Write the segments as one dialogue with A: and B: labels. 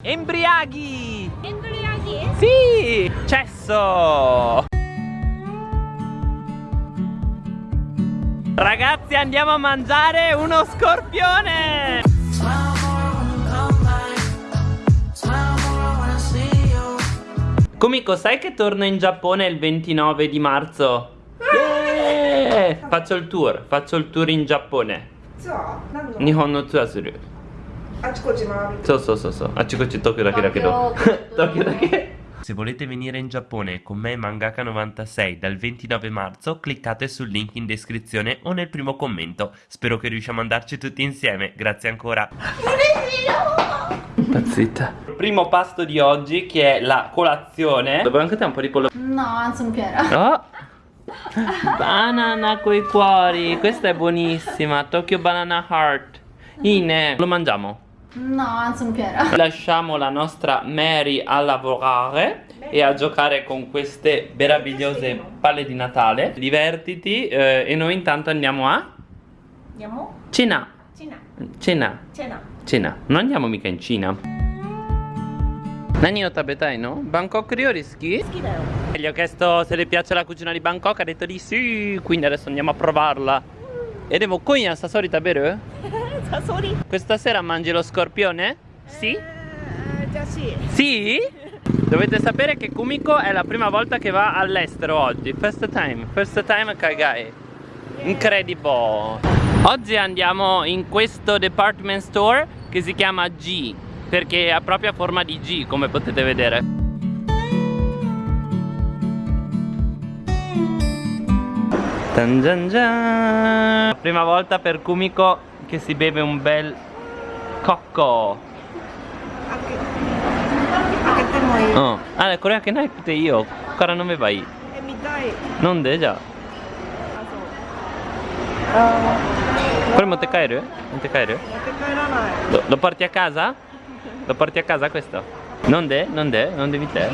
A: Embriaghi!
B: Embriaghi?
A: Sì! Cesso! Ragazzi andiamo a mangiare uno scorpione! Kumiko, sai che torno in Giappone il 29 di marzo? Yeah! Faccio il tour, faccio il tour in Giappone. Nihon no tsura.
C: あちこち回る
A: そうそうそうそうあっちこっち東京だけだけど
B: Tokyo,
A: Tokyo da che Se volete venire in Giappone con me Mangaka96 dal 29 marzo cliccate sul link in descrizione o nel primo commento Spero che riusciamo ad andarci tutti insieme Grazie ancora Impazzita Primo pasto di oggi che è la colazione Dovevo anche te un po' di pollo
B: No, non piera.
A: Oh Banana coi cuori Questa è buonissima Tokyo Banana Heart Ine Lo mangiamo?
B: No, non Piera.
A: Lasciamo la nostra Mary a lavorare e a giocare con queste meravigliose palle di Natale. Divertiti eh, e noi intanto andiamo a...
B: Andiamo?
A: Cena.
B: Cena.
A: Cena.
B: Cena.
A: Cena. Non andiamo mica in Cina. Nani lo tabetai, no? Bangkok
B: Rioriski?
A: Gli ho chiesto se le piace la cucina di Bangkok, ha detto di sì, quindi adesso andiamo a provarla. E devo konya sasori taberu?
C: サソリ
A: Questa sera mangi lo scorpione? Sì?
C: じゃあし
A: Sì? Dovete sapere che Kumiko è la prima volta che va all'estero oggi. First time, first time Kagai. Incredible. Oggi andiamo in questo department store che si chiama G perché ha proprio forma di G come potete vedere. Tan gian gian. Prima volta per Kumiko che si beve un bel cocco.
C: 開け開けてもいい、
A: うんあこれ開けなくていいよここから飲めばいい
C: え見たい
A: 飲んでじゃ
C: あそうあ
A: あこれ持って帰る持って帰る
C: ー持って帰らない
A: lo, lo porti a casa? lo porti a casa questo? 飲んで飲んで飲んでみて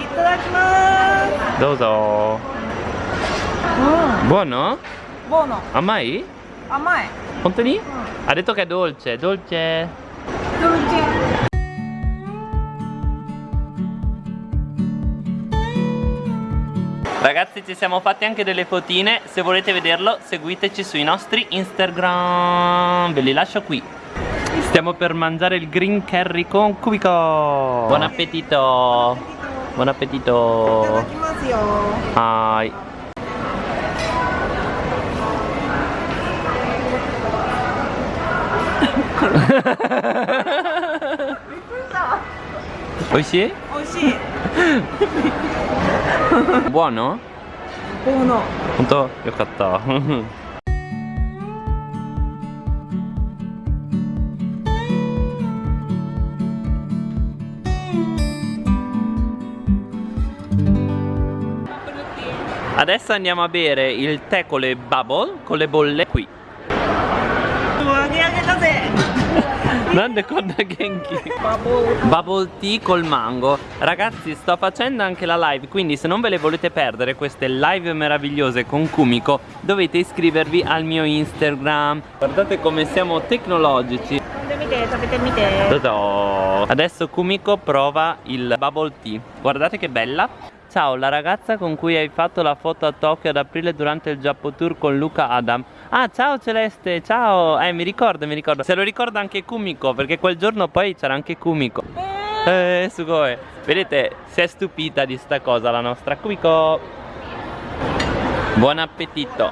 A: Buono.
C: Amma
A: è? Amma è.
C: Contoni? Mm.
A: Ha detto che è dolce, dolce.
C: Dolce.
A: Ragazzi ci siamo fatti anche delle fotine, se volete vederlo seguiteci sui nostri Instagram, ve li lascio qui. Stiamo per mangiare il green curry con cubico. Buon appetito. Buon
C: appetito. Buon
A: appetito.
C: Buon appetito. すよ
A: Hai 美味しい
C: 美味しい
A: Buono?
C: ボーノ
A: 本当よかった。Adesso andiamo a bere il tè con le bubble, con le bolle qui. Grande con Genki.
C: Bubble.
A: Bubble tea col mango. Ragazzi sto facendo anche la live Quindi se non ve le volete perdere queste live meravigliose con Kumiko Dovete iscrivervi al mio Instagram. Guardate come siamo tecnologici. Adesso Kumiko prova il bubble tea. Guardate che bella. Ciao, la ragazza con cui hai fatto la foto a Tokyo ad aprile durante il Giappo Tour con Luca Adam. Ah, ciao Celeste, ciao Eh, mi ricordo, mi ricordo Se lo ricorda anche Kumiko Perché quel giorno poi c'era anche Kumiko Eh, sugoi. Vedete, si è stupita di sta cosa la nostra Kumiko. Buon appetito.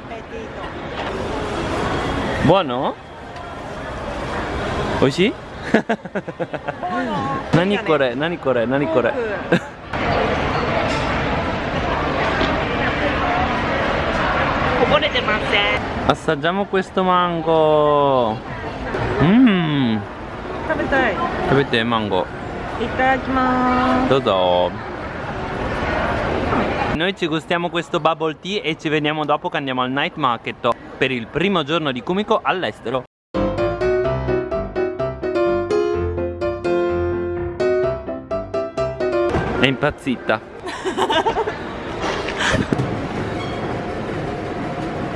A: Buono? Oishi? Nani kore? Nani kore? Nani kore?
C: こぼれ Ponete manze
A: Assaggiamo questo mango Mmm
C: Capite?
A: Capite mango
C: Itadakimasu
A: Dodo noi ci gustiamo questo bubble tea e ci vediamo dopo che andiamo al night market per il primo giorno di Kumiko all'estero. È impazzita.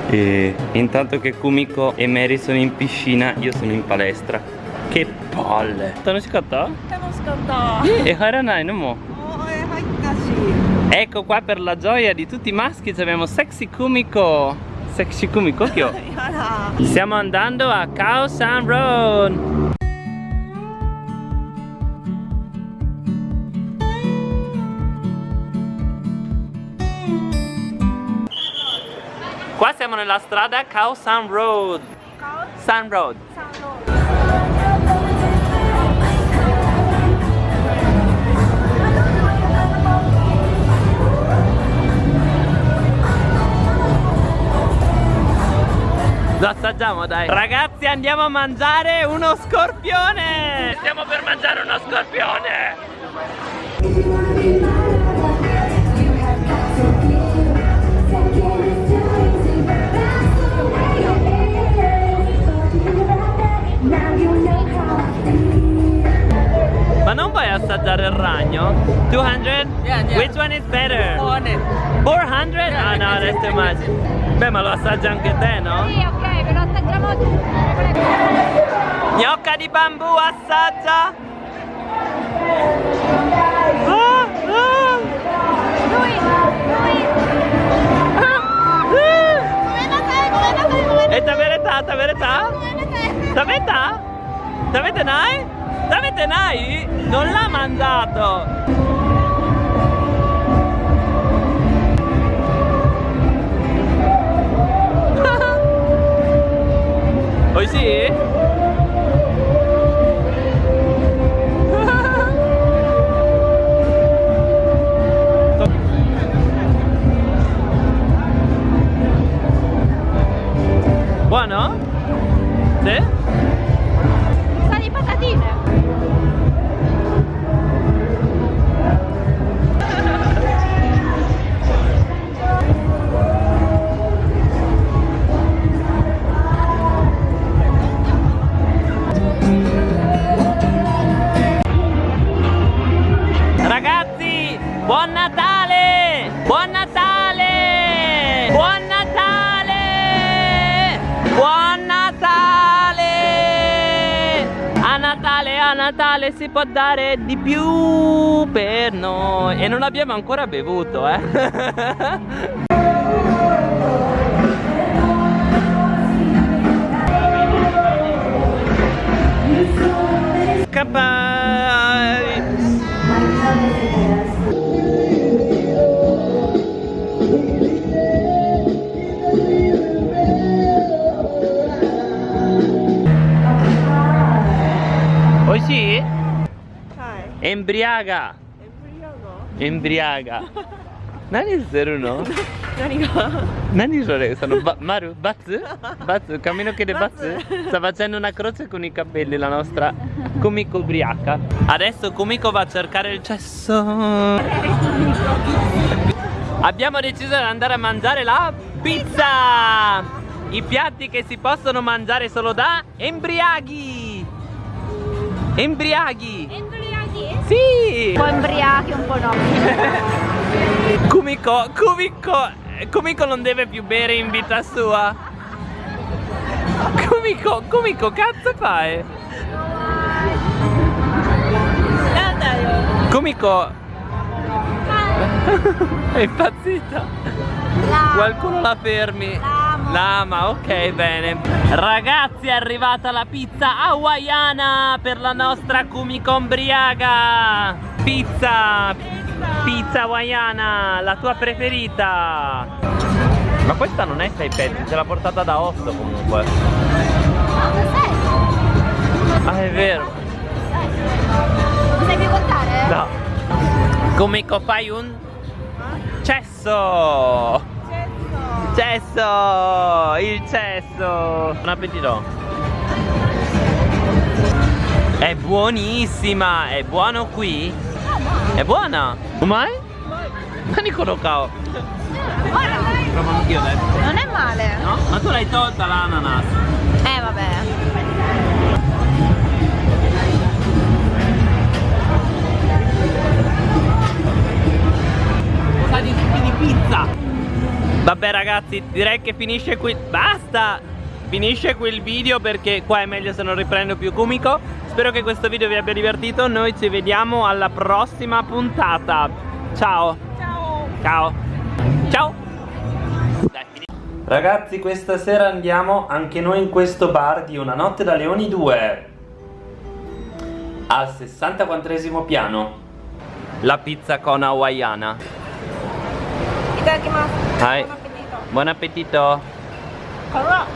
A: E intanto che Kumiko e Mary sono in piscina, io sono in palestra. Che palle!
C: Tanoshikatta? Tanoshikatta!
A: E
C: haranai no mo? Oh, eh,
A: ecco qua per la gioia di tutti i maschi abbiamo Sexy Kumiko! Sexy Kumiko, Siamo andando a Khao San Road! Siamo nella strada Khao San Road. San Road. Lo assaggiamo dai. Ragazzi andiamo a mangiare uno scorpione. Stiamo per mangiare uno scorpione ma lo assaggia anche te no?
B: Sì, ok, ve lo assaggiamo tutti.
A: Gnocca di bambù assaggia Ah, ah.
B: Lui, lui.
A: E ta verità, ta verità? Ta verità? Ta verità? Ta verità? Non l'ha mangiato Oi sì? Natale, si può dare di più per noi. E non abbiamo ancora bevuto, eh? Capai!
C: はい。
A: Embriaga!
C: エブリアが
A: Embriaga! 何するの
C: 何が
A: 何それsono ba- Maru? Baz? Baz? Cammino che de Baz? Sta facendo una croce con i capelli la nostra Kumiko ubriaca Adesso Kumiko va a cercare il cesso Abbiamo deciso di andare a mangiare la pizza I piatti che si possono mangiare solo da embriaghi Embriaghi
B: Embriaghi?
A: sì!
B: Un po' embriachi, un po' no.
A: Kumiko, Kumiko, Kumiko non deve più bere in vita sua. Kumiko, Kumiko, cazzo fai? Kumiko è impazzita. Qualcuno la fermi. Lama, ok, bene. Ragazzi, è arrivata la pizza hawaiana per la nostra Kumiko ombriaga. Pizza, pizza hawaiana, la tua preferita. Ma questa non è 6 pezzi, ce l'ha portata da 8 comunque. Ah, è vero.
B: Sai più contare?
A: No. Kumiko, fai un cesso. Cesso! Il cesso! Buon appetito! È buonissima! È buono qui? È buona? Mai? Nani Kao.
B: Guarda,
A: Provo anch'io adesso.
B: non è male.
A: No? Ma tu l'hai tolta l'ananas.
B: Eh, vabbè.
A: Vabbè ragazzi, direi che finisce qui. Basta! Finisce qui il video perché qua è meglio se non riprendo più Kumiko. Spero che questo video vi abbia divertito. Noi ci vediamo alla prossima puntata. Ciao.
C: Ciao.
A: Ciao. Ciao. Dai, Ragazzi, questa sera andiamo anche noi in questo bar di Una notte da Leoni 2. Al 64 piano. La pizza con hawaiana.
C: Itadakimasu.
A: Hai.
C: Buon appetito.
A: Buon appetito.
C: Allora.